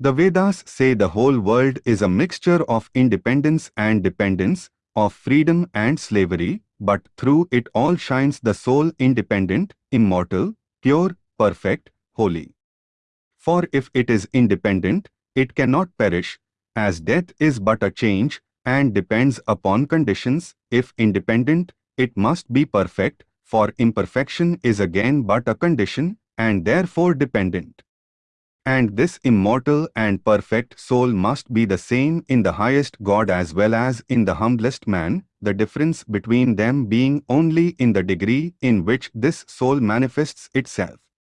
The Vedas say the whole world is a mixture of independence and dependence, of freedom and slavery, but through it all shines the soul independent, immortal, pure, perfect, holy. For if it is independent, it cannot perish, as death is but a change and depends upon conditions. If independent, it must be perfect, for imperfection is again but a condition and therefore dependent. And this immortal and perfect soul must be the same in the highest God as well as in the humblest man, the difference between them being only in the degree in which this soul manifests itself.